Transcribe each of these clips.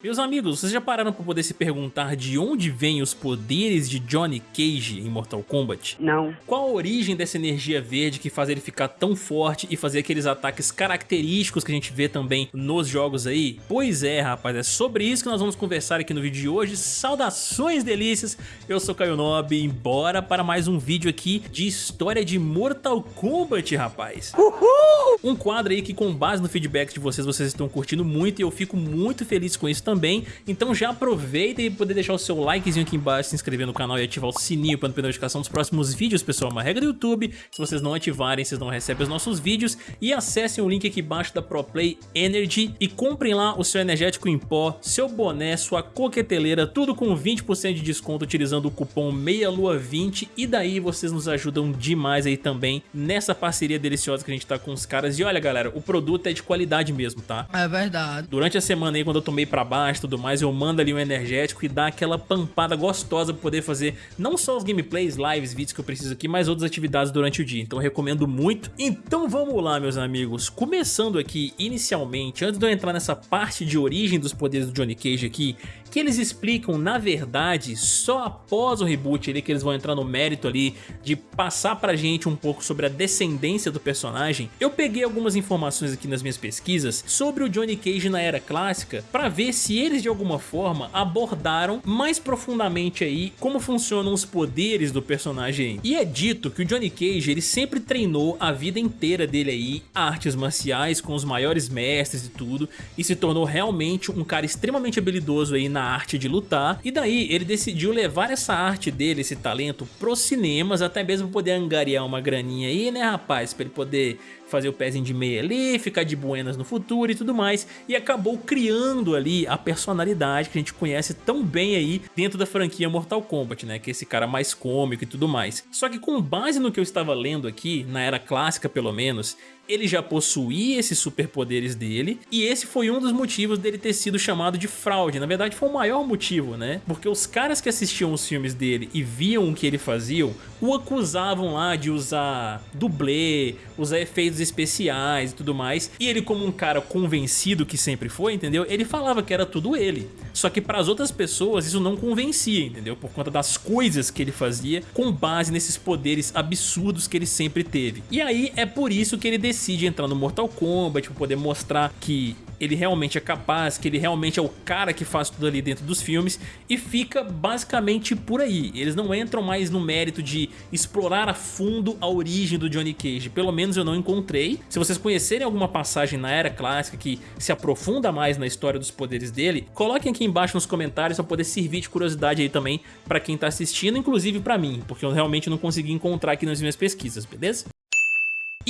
Meus amigos, vocês já pararam para poder se perguntar de onde vêm os poderes de Johnny Cage em Mortal Kombat? Não. Qual a origem dessa energia verde que faz ele ficar tão forte e fazer aqueles ataques característicos que a gente vê também nos jogos aí? Pois é, rapaz, é sobre isso que nós vamos conversar aqui no vídeo de hoje. Saudações delícias, eu sou Caio Nobre e bora para mais um vídeo aqui de história de Mortal Kombat, rapaz. Uhul! Um quadro aí que com base no feedback de vocês, vocês estão curtindo muito e eu fico muito feliz com isso também, então já aproveita e poder deixar o seu likezinho aqui embaixo, se inscrever no canal e ativar o sininho para não perder a notificação dos próximos vídeos, pessoal, uma regra do YouTube, se vocês não ativarem, vocês não recebem os nossos vídeos, e acessem o link aqui embaixo da ProPlay Energy e comprem lá o seu energético em pó, seu boné, sua coqueteleira, tudo com 20% de desconto utilizando o cupom MEIALUA20 e daí vocês nos ajudam demais aí também nessa parceria deliciosa que a gente tá com os caras, e olha galera, o produto é de qualidade mesmo, tá? É verdade. Durante a semana aí, quando eu tomei pra baixo, baixo e tudo mais, eu mando ali um energético e dá aquela pampada gostosa pra poder fazer não só os gameplays, lives, vídeos que eu preciso aqui, mas outras atividades durante o dia. Então recomendo muito. Então vamos lá, meus amigos. Começando aqui, inicialmente, antes de eu entrar nessa parte de origem dos poderes do Johnny Cage aqui, que eles explicam, na verdade, só após o reboot ali, que eles vão entrar no mérito ali de passar pra gente um pouco sobre a descendência do personagem, eu peguei algumas informações aqui nas minhas pesquisas sobre o Johnny Cage na era clássica pra ver se eles de alguma forma abordaram mais profundamente aí como funcionam os poderes do personagem. E é dito que o Johnny Cage ele sempre treinou a vida inteira dele aí artes marciais com os maiores mestres e tudo e se tornou realmente um cara extremamente habilidoso aí na arte de lutar. E daí ele decidiu levar essa arte dele, esse talento pros cinemas até mesmo poder angariar uma graninha aí né rapaz, pra ele poder fazer o pezinho de meia ali, ficar de buenas no futuro e tudo mais, e acabou criando ali a personalidade que a gente conhece tão bem aí dentro da franquia Mortal Kombat, né, que é esse cara mais cômico e tudo mais. Só que com base no que eu estava lendo aqui, na era clássica pelo menos, ele já possuía esses superpoderes dele, e esse foi um dos motivos dele ter sido chamado de fraude. Na verdade foi o maior motivo, né? Porque os caras que assistiam os filmes dele e viam o que ele fazia, o acusavam lá de usar dublê, usar efeitos especiais e tudo mais, e ele como um cara convencido que sempre foi, entendeu? Ele falava que era tudo ele. Só que para as outras pessoas isso não convencia, entendeu? Por conta das coisas que ele fazia com base nesses poderes absurdos que ele sempre teve. E aí é por isso que ele decide entrar no Mortal Kombat para poder mostrar que ele realmente é capaz, que ele realmente é o cara que faz tudo ali dentro dos filmes e fica basicamente por aí. Eles não entram mais no mérito de explorar a fundo a origem do Johnny Cage, pelo menos eu não encontrei. Se vocês conhecerem alguma passagem na era clássica que se aprofunda mais na história dos poderes dele, coloquem aqui embaixo nos comentários para poder servir de curiosidade aí também para quem tá assistindo, inclusive para mim, porque eu realmente não consegui encontrar aqui nas minhas pesquisas, beleza?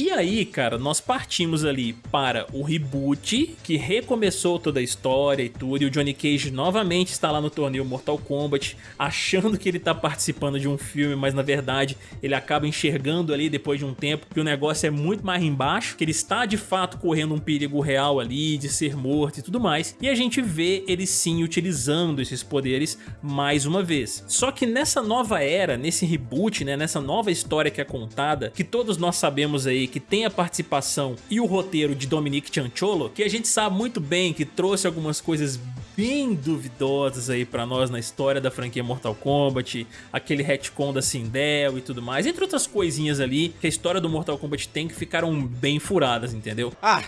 E aí, cara, nós partimos ali para o reboot, que recomeçou toda a história e tudo, e o Johnny Cage novamente está lá no torneio Mortal Kombat, achando que ele está participando de um filme, mas na verdade ele acaba enxergando ali depois de um tempo que o negócio é muito mais embaixo, que ele está de fato correndo um perigo real ali, de ser morto e tudo mais, e a gente vê ele sim utilizando esses poderes mais uma vez. Só que nessa nova era, nesse reboot, né, nessa nova história que é contada, que todos nós sabemos aí que tem a participação e o roteiro de Dominique Cianciolo, que a gente sabe muito bem que trouxe algumas coisas bem duvidosas aí pra nós na história da franquia Mortal Kombat, aquele retcon da Sindel e tudo mais, entre outras coisinhas ali que a história do Mortal Kombat tem que ficaram bem furadas, entendeu? Ah,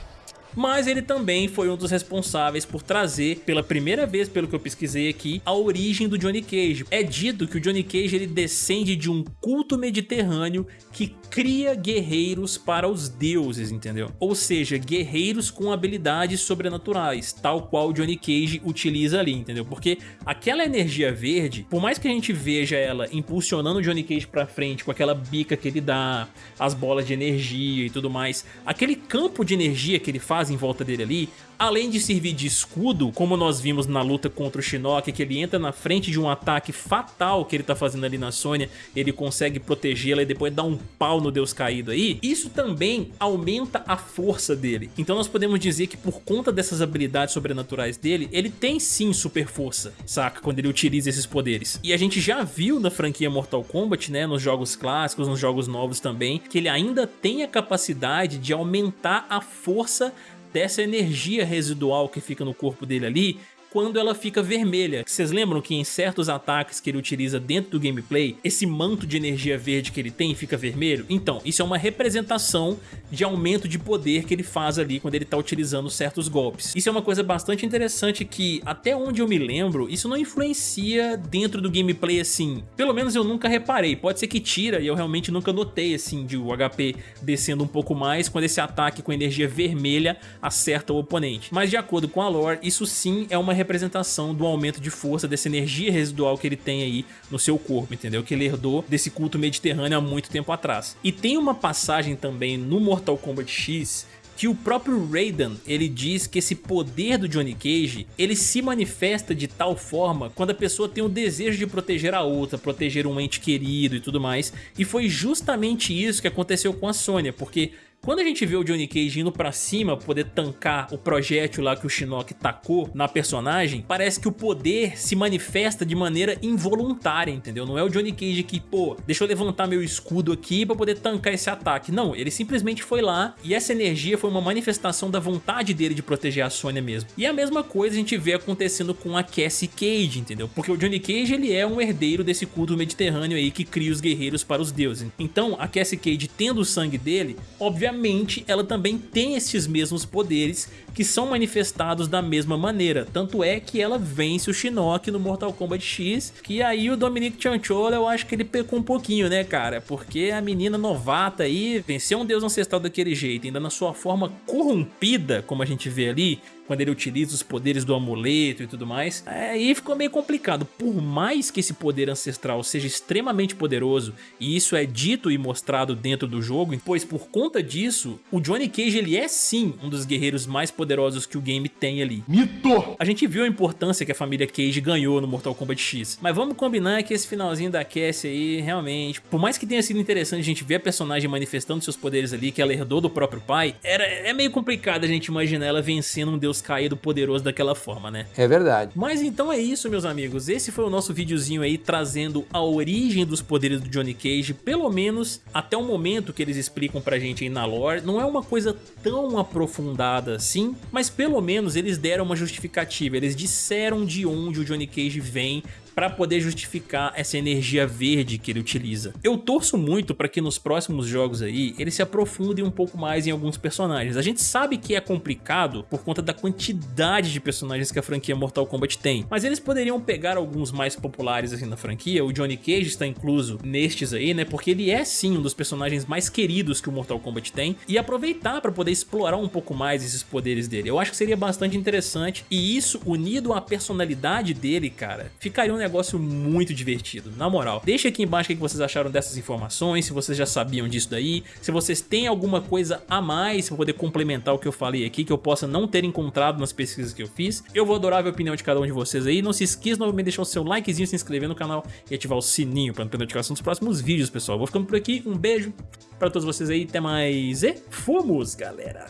mas ele também foi um dos responsáveis por trazer, pela primeira vez pelo que eu pesquisei aqui, a origem do Johnny Cage. É dito que o Johnny Cage ele descende de um culto mediterrâneo que cria guerreiros para os deuses, entendeu? Ou seja, guerreiros com habilidades sobrenaturais, tal qual o Johnny Cage utiliza ali, entendeu? Porque aquela energia verde, por mais que a gente veja ela impulsionando o Johnny Cage pra frente com aquela bica que ele dá, as bolas de energia e tudo mais, aquele campo de energia que ele faz em volta dele ali, além de servir de escudo, como nós vimos na luta contra o Shinnok, que ele entra na frente de um ataque fatal que ele tá fazendo ali na Sônia, ele consegue protegê-la e depois dá um pau no Deus Caído aí, isso também aumenta a força dele. Então nós podemos dizer que por conta dessas habilidades sobrenaturais dele, ele tem sim super força, saca? Quando ele utiliza esses poderes. E a gente já viu na franquia Mortal Kombat, né, nos jogos clássicos, nos jogos novos também, que ele ainda tem a capacidade de aumentar a força dessa energia residual que fica no corpo dele ali quando ela fica vermelha. Vocês lembram que em certos ataques que ele utiliza dentro do gameplay, esse manto de energia verde que ele tem fica vermelho? Então, isso é uma representação de aumento de poder que ele faz ali quando ele está utilizando certos golpes. Isso é uma coisa bastante interessante que, até onde eu me lembro, isso não influencia dentro do gameplay assim. Pelo menos eu nunca reparei, pode ser que tira e eu realmente nunca notei assim de o HP descendo um pouco mais quando esse ataque com energia vermelha acerta o oponente. Mas de acordo com a lore, isso sim é uma representação do aumento de força dessa energia residual que ele tem aí no seu corpo, entendeu? Que ele herdou desse culto mediterrâneo há muito tempo atrás. E tem uma passagem também no Mortal Kombat X que o próprio Raiden, ele diz que esse poder do Johnny Cage, ele se manifesta de tal forma quando a pessoa tem o desejo de proteger a outra, proteger um ente querido e tudo mais, e foi justamente isso que aconteceu com a Sonya, porque quando a gente vê o Johnny Cage indo pra cima poder tancar o projétil lá que o Shinnok tacou na personagem, parece que o poder se manifesta de maneira involuntária, entendeu? Não é o Johnny Cage que, pô, deixa eu levantar meu escudo aqui pra poder tancar esse ataque. Não, ele simplesmente foi lá e essa energia foi uma manifestação da vontade dele de proteger a Sonya mesmo. E a mesma coisa a gente vê acontecendo com a Cassie Cage, entendeu? Porque o Johnny Cage ele é um herdeiro desse culto mediterrâneo aí que cria os guerreiros para os deuses. Então a Cassie Cage tendo o sangue dele, obviamente obviamente ela também tem esses mesmos poderes que são manifestados da mesma maneira, tanto é que ela vence o Shinnok no Mortal Kombat X, que aí o Dominic Chanchola eu acho que ele pecou um pouquinho, né cara, porque a menina novata aí venceu um deus ancestral daquele jeito, ainda na sua forma corrompida, como a gente vê ali, quando ele utiliza os poderes do amuleto e tudo mais, aí ficou meio complicado. Por mais que esse poder ancestral seja extremamente poderoso, e isso é dito e mostrado dentro do jogo, pois por conta disso, o Johnny Cage ele é sim um dos guerreiros mais poderosos que o game tem ali. Mito! A gente viu a importância que a família Cage ganhou no Mortal Kombat X, mas vamos combinar que esse finalzinho da Cassie aí, realmente, por mais que tenha sido interessante a gente ver a personagem manifestando seus poderes ali, que ela herdou do próprio pai, era, é meio complicado a gente imaginar ela vencendo um deus caído poderoso daquela forma, né? É verdade. Mas então é isso, meus amigos. Esse foi o nosso videozinho aí trazendo a origem dos poderes do Johnny Cage, pelo menos até o momento que eles explicam pra gente aí na lore. Não é uma coisa tão aprofundada assim, mas pelo menos eles deram uma justificativa. Eles disseram de onde o Johnny Cage vem para poder justificar essa energia verde que ele utiliza. Eu torço muito para que nos próximos jogos aí ele se aprofunde um pouco mais em alguns personagens. A gente sabe que é complicado por conta da quantidade de personagens que a franquia Mortal Kombat tem, mas eles poderiam pegar alguns mais populares assim na franquia, o Johnny Cage está incluso nestes aí, né, porque ele é sim um dos personagens mais queridos que o Mortal Kombat tem, e aproveitar para poder explorar um pouco mais esses poderes dele. Eu acho que seria bastante interessante, e isso unido à personalidade dele, cara, ficaria um negócio muito divertido, na moral. Deixa aqui embaixo o que vocês acharam dessas informações, se vocês já sabiam disso daí, se vocês têm alguma coisa a mais para poder complementar o que eu falei aqui, que eu possa não ter encontrado nas pesquisas que eu fiz. Eu vou adorar ver a opinião de cada um de vocês aí. Não se esqueça novamente de deixar o seu likezinho, se inscrever no canal e ativar o sininho para não perder notificação dos próximos vídeos, pessoal. Vou ficando por aqui, um beijo para todos vocês aí, até mais e fomos, galera!